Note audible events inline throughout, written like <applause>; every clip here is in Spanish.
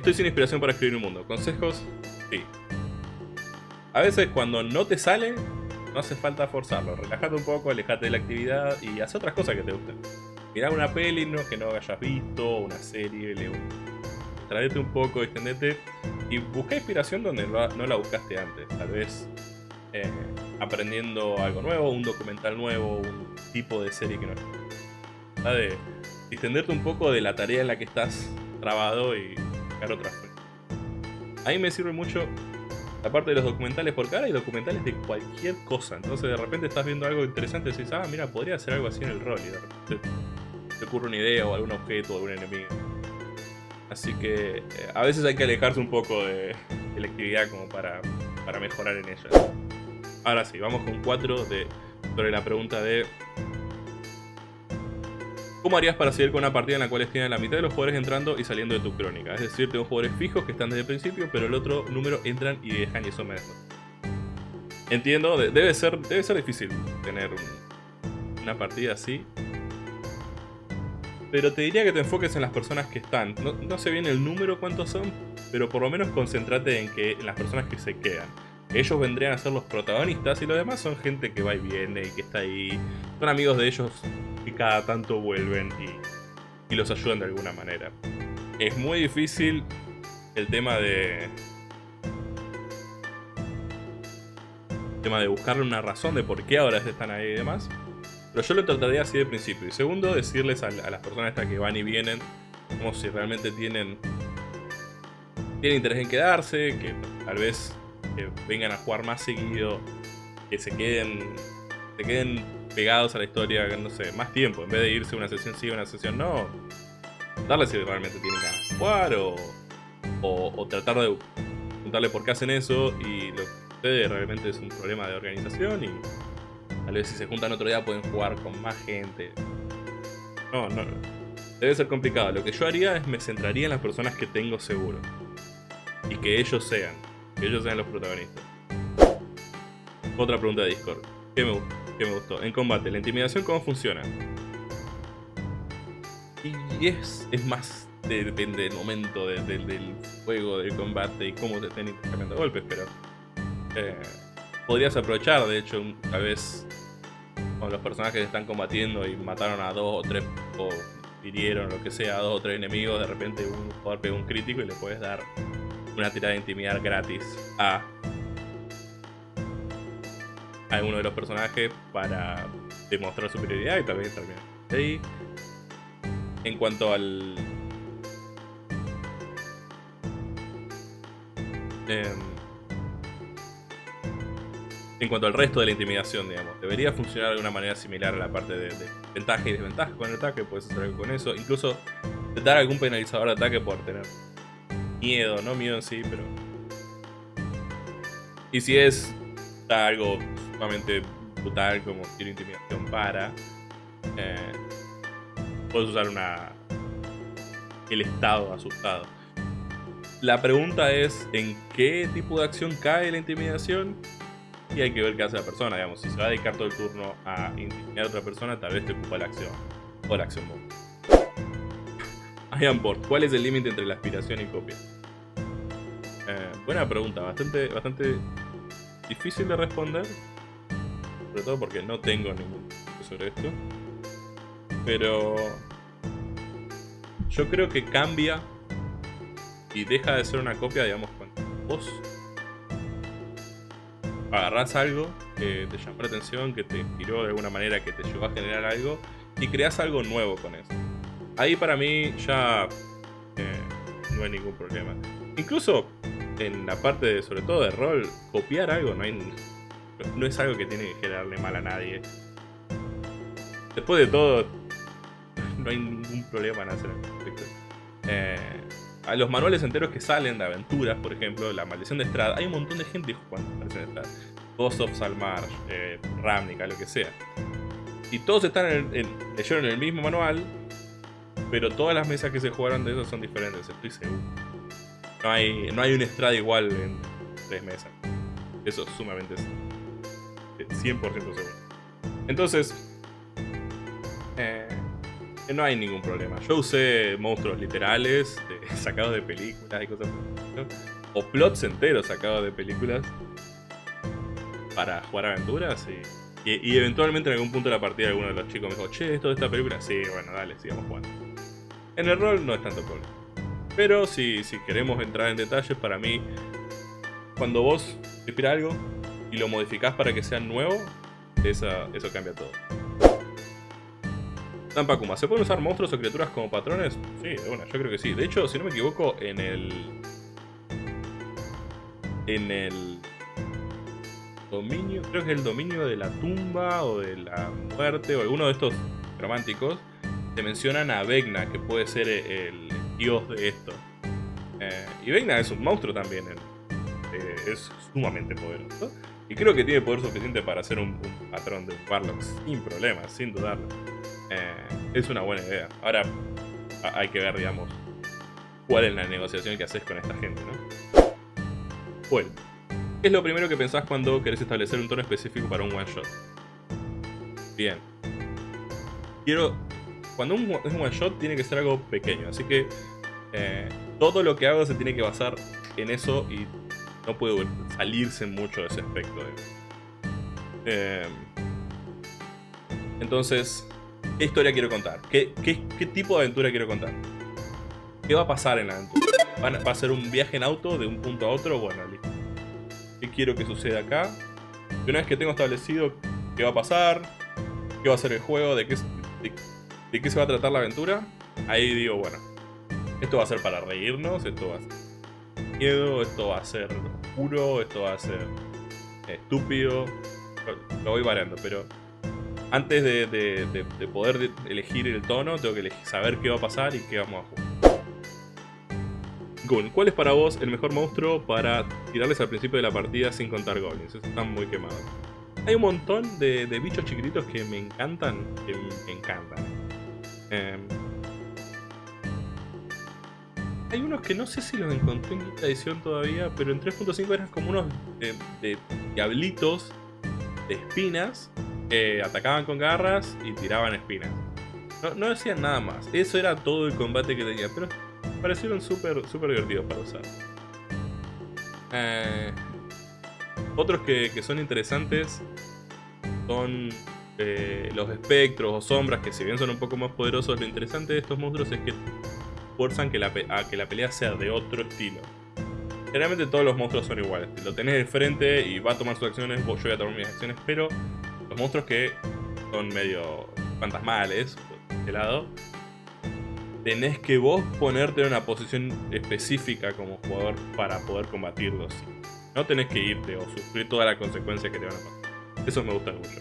Estoy sin inspiración para escribir un mundo. ¿Consejos? Sí. A veces cuando no te sale, no hace falta forzarlo. Relájate un poco, alejate de la actividad y haz otras cosas que te gusten. Mirá una peli que no hayas visto, una serie, lee un... un poco, extendete y busca inspiración donde no la buscaste antes. Tal vez eh, aprendiendo algo nuevo, un documental nuevo, un tipo de serie que no es. De extenderte un poco de la tarea en la que estás trabado y buscar otras. A mí me sirve mucho la parte de los documentales, porque ahora hay documentales de cualquier cosa. Entonces de repente estás viendo algo interesante y dices, ah, mira, podría hacer algo así en el rol. Y de repente te ocurre una idea o algún objeto o algún enemigo. Así que eh, a veces hay que alejarse un poco de, la actividad como para, para mejorar en ella. Ahora sí, vamos con 4 de, sobre la pregunta de... ¿Cómo harías para seguir con una partida en la cual estén la mitad de los jugadores entrando y saliendo de tu crónica? Es decir, tengo jugadores fijos que están desde el principio, pero el otro número entran y dejan y eso me deja. Entiendo, debe ser, debe ser difícil tener una partida así. Pero te diría que te enfoques en las personas que están. No, no sé bien el número cuántos son, pero por lo menos concéntrate en, que, en las personas que se quedan ellos vendrían a ser los protagonistas y los demás son gente que va y viene y que está ahí. Son amigos de ellos que cada tanto vuelven y, los ayudan de alguna manera. Es muy difícil el tema de... El tema de buscarle una razón de por qué ahora están ahí y demás. Pero yo lo trataría así de principio. Y segundo, decirles a, a las personas estas que van y vienen como si realmente tienen, tienen interés en quedarse, que tal vez que vengan a jugar más seguido, que se queden, se queden pegados a la historia, no más tiempo, en vez de irse una sesión sí, una sesión no, darles si realmente tienen ganas de jugar o, o, tratar de preguntarle por qué hacen eso y lo que sucede realmente es un problema de organización y tal vez si se juntan otro día pueden jugar con más gente. No, no, debe ser complicado. Lo que yo haría es me centraría en las personas que tengo seguro y que ellos sean que ellos sean los protagonistas. Otra pregunta de Discord. ¿Qué me, me gustó? En combate, ¿la intimidación cómo funciona? Y es, es más, depende del momento del juego, del combate y cómo te estén intercambiando golpes, pero... Eh, podrías aprovechar, de hecho, tal vez con los personajes que están combatiendo y mataron a dos o tres o hirieron lo que sea a dos o tres enemigos, de repente un jugador pega un crítico y le puedes dar una tirada de intimidar gratis a alguno de los personajes para demostrar superioridad y tal también ahí. En cuanto al... Em, en cuanto al resto de la intimidación, digamos, debería funcionar de una manera similar a la parte de, ventaja y desventaja con el ataque, puedes hacer algo con eso, incluso dar algún penalizador de ataque por tener miedo, no miedo en sí, pero... Y si es algo sumamente brutal como quiero intimidación para, eh, puedes usar una el estado asustado. La pregunta es en qué tipo de acción cae la intimidación y hay que ver qué hace la persona, digamos, si se va a dedicar todo el turno a intimidar a otra persona, tal vez te ocupa la acción o la acción ¿cuál es el límite entre la aspiración y copia? Eh, buena pregunta, bastante, bastante difícil de responder. Sobre todo porque no tengo ningún sobre esto. Pero yo creo que cambia y deja de ser una copia, digamos, cuando vos agarrás algo que te llamó la atención, que te inspiró de alguna manera, que te llevó a generar algo y creas algo nuevo con eso. Ahí para mí ya eh, no hay ningún problema. Incluso en la parte, de, sobre todo de rol, copiar algo no, hay, no es algo que tiene que generarle mal a nadie. Después de todo, no hay ningún problema en hacer eh, a los manuales enteros que salen de aventuras, por ejemplo, La Maldición de Estrada, hay un montón de gente jugando La Maldición de Estrada. Ghost of Salmar, eh, Ravnica, lo que sea. Y todos están en, en, leyeron el mismo manual, pero todas las mesas que se jugaron de eso son diferentes, estoy seguro. No hay, no hay un estrada igual en tres mesas. Eso es sumamente 100% seguro. Entonces, eh, no hay ningún problema. Yo usé monstruos literales, <laughs> sacados de películas y cosas O plots enteros sacados de películas para jugar aventuras y, y, eventualmente en algún punto de la partida alguno de los chicos me dijo, che, ¿esto de esta película? Sí, bueno, dale, sigamos jugando. En el rol no es tanto problema. Pero si, si queremos entrar en detalles, para mí, cuando vos inspiras algo y lo modificás para que sea nuevo, eso cambia todo. Tampakuma, ¿se pueden usar monstruos o criaturas como patrones? Sí, una, yo creo que sí. De hecho, si no me equivoco, en el... En el... Dominio, creo que es el dominio de la tumba o de la muerte o alguno de estos románticos, te mencionan a Vegna, que puede ser el dios de esto. Eh, y Vegna es un monstruo también, eh, es sumamente poderoso. Y creo que tiene poder suficiente para hacer un, patrón de Warlock sin problemas, sin dudarlo. Eh, es una buena idea. Ahora hay que ver, digamos, cuál es la negociación que haces con esta gente, ¿no? Bueno, ¿qué es lo primero que pensás cuando querés establecer un tono específico para un one shot? Bien. Quiero... Cuando un, es un one shot tiene que ser algo pequeño, así que eh, todo lo que hago se tiene que basar en eso y no puede salirse mucho de ese aspecto. Eh, entonces, ¿Qué historia quiero contar? ¿Qué, tipo de aventura quiero contar? ¿Qué va a pasar en la aventura? ¿Va a ser un viaje en auto de un punto a otro? Bueno, listo. ¿Qué quiero que suceda acá? Y una vez que tengo establecido qué va a pasar, qué va a ser el juego, de qué, de, qué se va a tratar la aventura, ahí digo, bueno, esto va a ser para reírnos, esto va a ser esto va a ser oscuro, esto va a ser estúpido. Lo voy variando, pero antes de, poder elegir el tono, tengo que saber qué va a pasar y qué vamos a jugar. Gun, ¿cuál es para vos el mejor monstruo para tirarles al principio de la partida sin contar goblins? están muy quemados. Hay un montón de, bichos chiquititos que me encantan, que me encantan. Em, hay unos que no sé si los encontré en quinta edición todavía, pero en 3.5 eran como unos de diablitos de espinas atacaban con garras y tiraban espinas. No, no decían nada más. Eso era todo el combate que tenía, pero parecieron súper super divertidos para usar. Eh, otros que, son interesantes son eh, los espectros o sombras, que si bien son un poco más poderosos, lo interesante de estos monstruos es que fuerzan que la, a que la pelea sea de otro estilo. Generalmente todos los monstruos son iguales. Lo tenés de frente y va a tomar sus acciones, yo voy a tomar mis acciones, pero los monstruos que son medio fantasmales, de lado, tenés que vos ponerte en una posición específica como jugador para poder combatirlos. No tenés que irte o sufrir toda la consecuencia que te van a pasar. Eso me gusta mucho.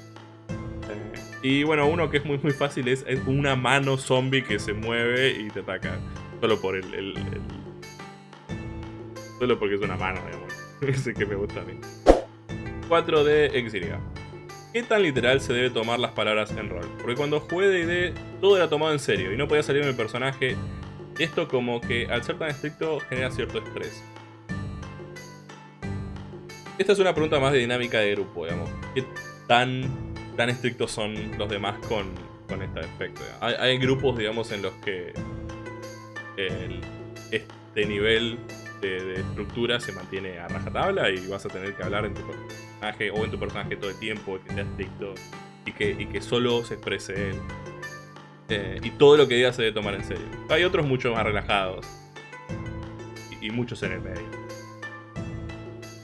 Y bueno, uno que es muy muy fácil es, una mano zombie que se mueve y te ataca. Solo por el, Solo porque es una mano, digamos. <laughs> Ese que me gusta a mí. 4 de Exilia. ¿Qué tan literal se debe tomar las palabras en rol? Porque cuando jugué D&D todo era tomado en serio y no podía salir mi personaje. Esto como que al ser tan estricto genera cierto estrés. Esta es una pregunta más de dinámica de grupo, digamos. ¿Qué tan, tan estrictos son los demás con, con este aspecto? Hay, grupos, digamos, en los que este nivel de, estructura se mantiene a rajatabla y vas a tener que hablar en tu personaje o en tu personaje todo el tiempo, que sea estricto y que, solo se exprese él. Eh, y todo lo que diga se debe tomar en serio. Hay otros mucho más relajados y, muchos en el medio.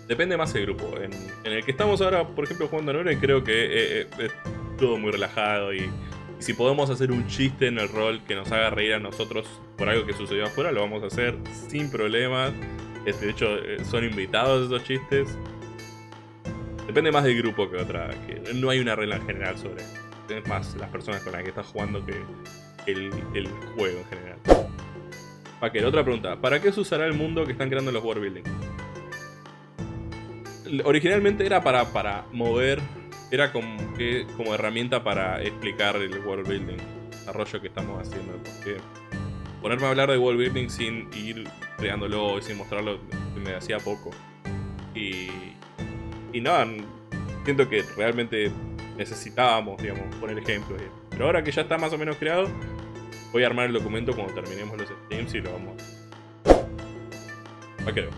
Depende más del grupo. En, el que estamos ahora, por ejemplo, jugando a Nore, creo que eh, eh, es todo muy relajado y y si podemos hacer un chiste en el rol que nos haga reír a nosotros por algo que sucedió afuera, lo vamos a hacer sin problemas. De hecho, eh, son invitados esos chistes. Depende más del grupo que otra. No hay una regla en general sobre Es más las personas con las que estás jugando que el, juego en general. Paquer, otra pregunta. ¿Para qué se usará el mundo que están creando los world building? Originalmente era para, para mover era como, que, como herramienta para explicar el world building, desarrollo que estamos haciendo. Porque ponerme a hablar de world building sin ir creándolo y sin mostrarlo me hacía poco. Y, y nada, siento que realmente necesitábamos, digamos, poner ejemplos. Pero ahora que ya está más o menos creado, Voy a armar el documento cuando terminemos los streams y lo vamos. Va creo.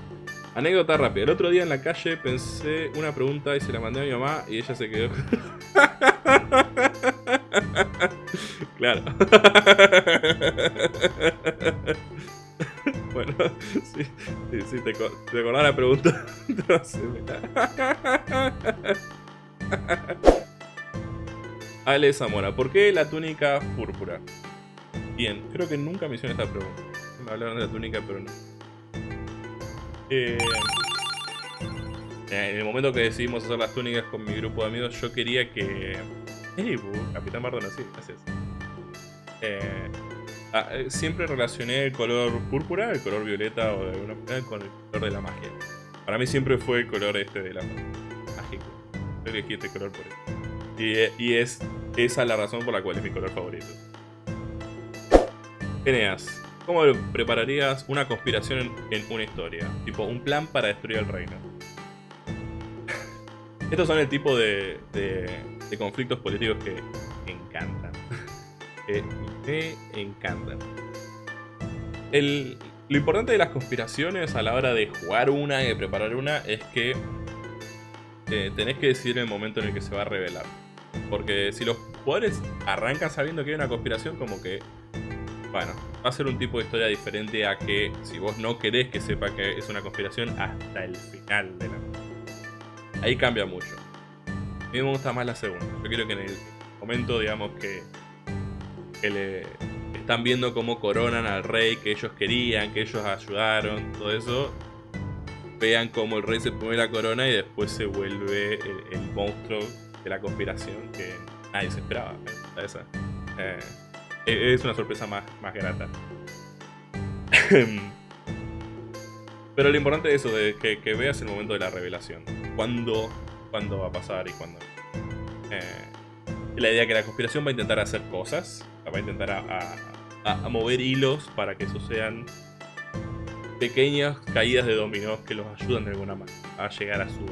Anécdota rápida. El otro día en la calle pensé una pregunta y se la mandé a mi mamá y ella se quedó. <laughs> claro. <laughs> sí, sí, te, te la pregunta. <laughs> Ale Zamora, ¿por qué la túnica púrpura? Bien, creo que nunca me hicieron esta pregunta. Me hablaron de la túnica, pero no. Eh, en el momento que decidimos hacer las túnicas con mi grupo de amigos, yo quería que... ¡Hey, Capitán Mardona, sí, gracias. Eh, ah, eh, siempre relacioné el color púrpura, el color violeta o de alguna manera con el color de la magia. Para mí siempre fue el color este de la mágico. Yo elegí este color por eso. Y, es esa la razón por la cual es mi color favorito. Eneas, ¿cómo prepararías una conspiración en, una historia? Tipo, un plan para destruir el reino. <laughs> Estos son el tipo de, de, conflictos políticos que encantan. <laughs> que me encantan. El, lo importante de las conspiraciones a la hora de jugar una y de preparar una es que eh, tenés que decidir el momento en el que se va a revelar. Porque si los jugadores arrancan sabiendo que hay una conspiración, como que bueno, va a ser un tipo de historia diferente a que si vos no querés que sepa que es una conspiración hasta el final de la Ahí cambia mucho. A mí me gusta más la segunda. Yo quiero que en el momento, digamos, que, que le están viendo cómo coronan al rey que ellos querían, que ellos ayudaron, todo eso, vean cómo el rey se pone la corona y después se vuelve el, monstruo de la conspiración que nadie se esperaba. Esa. Eh, e-, es una sorpresa más, más grata. <laughs> Pero lo importante es eso, de que, veas el momento de la revelación. Cuándo, cuándo va a pasar y cuándo. Eh, la idea que la conspiración va a intentar hacer cosas, va a intentar a, mover hilos para que eso sean pequeñas caídas de dominó que los ayudan de alguna manera a llegar a su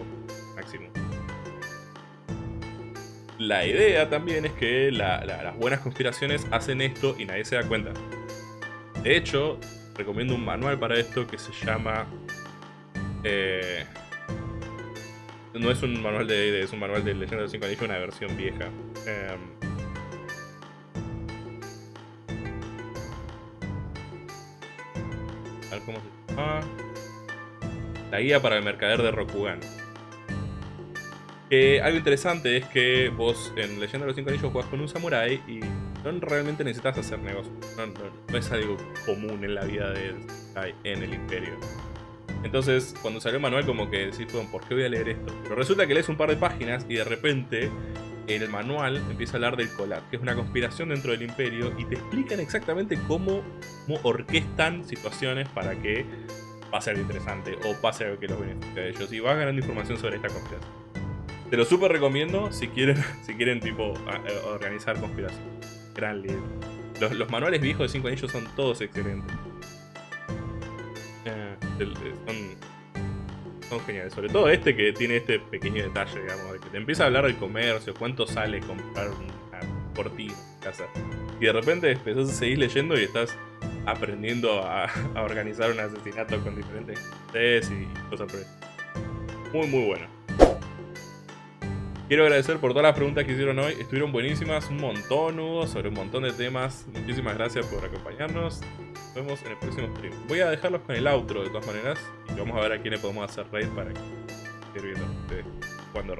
máximo. La idea también es que las buenas conspiraciones hacen esto y nadie se da cuenta. De hecho, recomiendo un manual para esto que se llama... Eh, no es un manual de es un manual de Leyenda de los 5 Anillos, una versión vieja. Em, cómo. La guía para el mercader de Rokugan algo interesante es que vos en Leyenda de los Cinco Anillos jugás con un samurai y no realmente necesitas hacer negocios. No, es algo común en la vida de en el imperio. Entonces, cuando salió el manual, como que decís, ¿por qué voy a leer esto? Pero resulta que lees un par de páginas y de repente en el manual empieza a hablar del collab, que es una conspiración dentro del imperio y te explican exactamente cómo, orquestan situaciones para que pase algo interesante o pase algo que los beneficie a ellos. Y vas ganando información sobre esta conspiración. Te lo súper recomiendo si quieren, <laughs> si quieren tipo organizar conspiración. Gran libro. Los, manuales viejos de 5 anillos son todos excelentes. Eh, son, geniales. Sobre todo este que tiene este pequeño detalle, digamos, de que te empieza a hablar del comercio, cuánto sale comprar una cortina en casa. Y de repente empezás a seguir leyendo y estás aprendiendo a, organizar un asesinato con diferentes y cosas por Muy, muy bueno. Quiero agradecer por todas las preguntas que hicieron hoy. Estuvieron buenísimas, un montón hubo, sobre un montón de temas. Muchísimas gracias por acompañarnos. Nos vemos en el próximo stream. Voy a dejarlos con el outro de todas maneras. Y vamos a ver a quién le podemos hacer raid para que viendo cuando